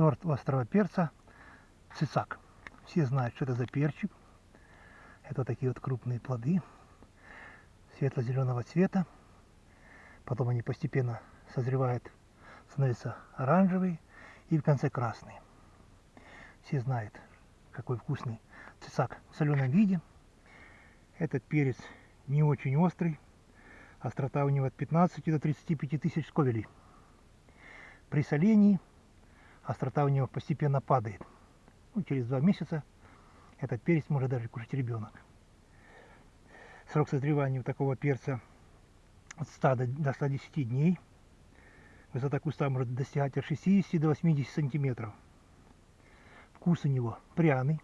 сорт острого перца цицак. Все знают, что это за перчик. Это такие вот крупные плоды светло-зеленого цвета. Потом они постепенно созревают, становятся оранжевые и в конце красные. Все знают, какой вкусный цицак в соленом виде. Этот перец не очень острый. Острота у него от 15 до 35 тысяч сковелей. При солении острота у него постепенно падает. Ну, через два месяца этот перец может даже кушать ребенок. Срок созревания у такого перца от 100 до 110 дней. Высота куста может достигать от 60 до 80 сантиметров. Вкус у него пряный.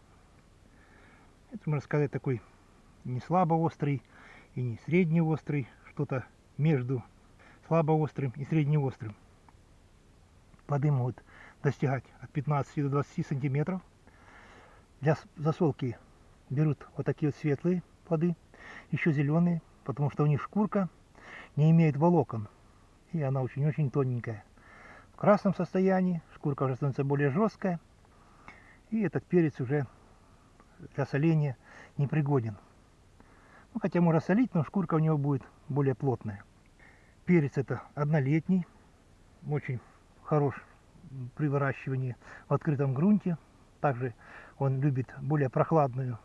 Это, можно сказать, такой не слабо острый и не среднеострый, что-то между слабо острым и среднеострым. Плоды могут достигать от 15 до 20 сантиметров. Для засолки берут вот такие вот светлые плоды, еще зеленые, потому что у них шкурка не имеет волокон, и она очень-очень тоненькая. В красном состоянии шкурка уже становится более жесткая, и этот перец уже для соления непригоден. Ну, хотя можно солить, но шкурка у него будет более плотная. Перец это однолетний, очень хорош при выращивании в открытом грунте. Также он любит более прохладную,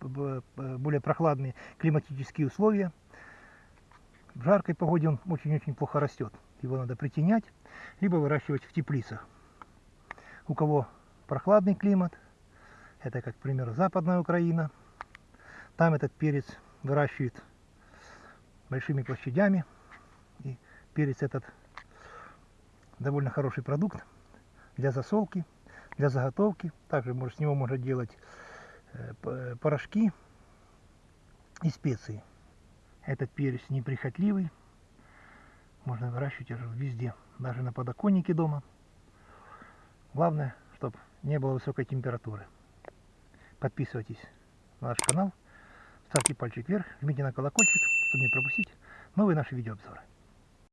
более прохладные климатические условия. В жаркой погоде он очень-очень плохо растет. Его надо притенять, либо выращивать в теплицах. У кого прохладный климат, это, как, к примеру, западная Украина, там этот перец выращивают большими площадями. И перец этот довольно хороший продукт для засолки, для заготовки. Также может, с него можно делать э, порошки и специи. Этот перец неприхотливый. Можно выращивать уже везде, даже на подоконнике дома. Главное, чтобы не было высокой температуры. Подписывайтесь на наш канал, ставьте пальчик вверх, жмите на колокольчик, чтобы не пропустить новые наши видеообзоры.